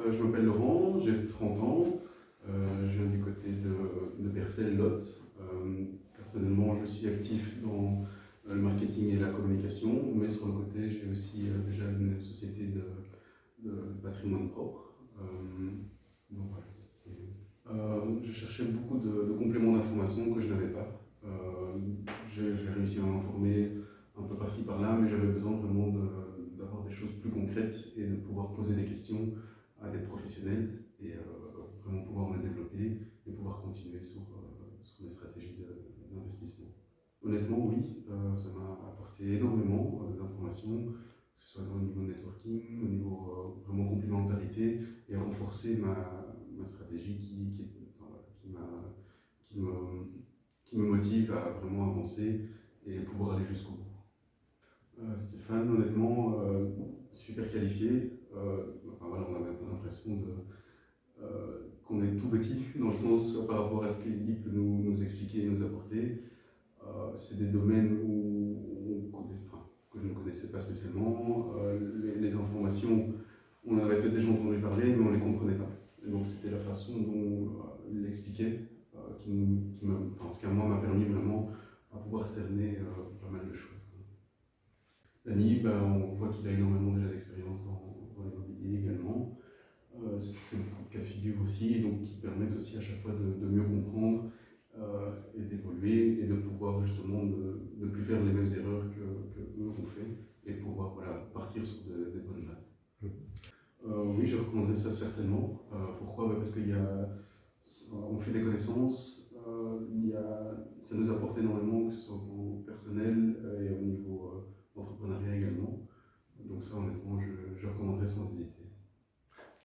Euh, je m'appelle Laurent, j'ai 30 ans. Euh, je viens du côté de, de Bercel-Lot. Euh, personnellement, je suis actif dans le marketing et la communication, mais sur le côté, j'ai aussi déjà une société de, patrimoine propre. donc je cherchais beaucoup de, compléments d'information que je n'avais pas. j'ai réussi à m'informer un peu par-ci par-là, mais j'avais besoin vraiment d'avoir des choses plus concrètes et de pouvoir poser des questions à des professionnels et euh, vraiment pouvoir me développer et pouvoir continuer sur, euh, sur mes stratégies d'investissement. Honnêtement, oui, euh, ça m'a apporté énormément d'informations, que ce soit au niveau networking, au niveau vraiment complémentarité, et renforcer ma, stratégie qui, qui, qui, qui, me, qui me motive à vraiment avancer et pouvoir aller jusqu'au bout. Stéphane, honnêtement, super qualifié, enfin, euh, qu'on est tout petit, dans le sens par rapport à ce qu'il peut nous, expliquer et nous apporter. Euh, c'est des domaines où, que je ne connaissais pas spécialement. Les, informations, on avait peut-être déjà entendu parler, mais on ne les comprenait pas. Donc c'était la façon dont il l'expliquait qui, en tout cas moi, m'a permis vraiment à pouvoir cerner pas mal de choses. Dani, ben, on voit qu'il a énormément déjà d'expérience dans, l'immobilier également. Euh, c'est beaucoup de cas de figure aussi, et donc qui permettent aussi à chaque fois de, mieux comprendre euh, et d'évoluer et de pouvoir justement ne, plus faire les mêmes erreurs que, que eux ont fait et pouvoir voilà, partir sur des bonnes bases. Mmh. Euh, oui, je recommanderais ça certainement. pourquoi? Bah, Parce qu'on fait des connaissances, il y a, ça nous apporte énormément, que ce soit au personnel et au niveau entrepreneuriat également. Donc ça, honnêtement, je, je recommanderais sans hésiter.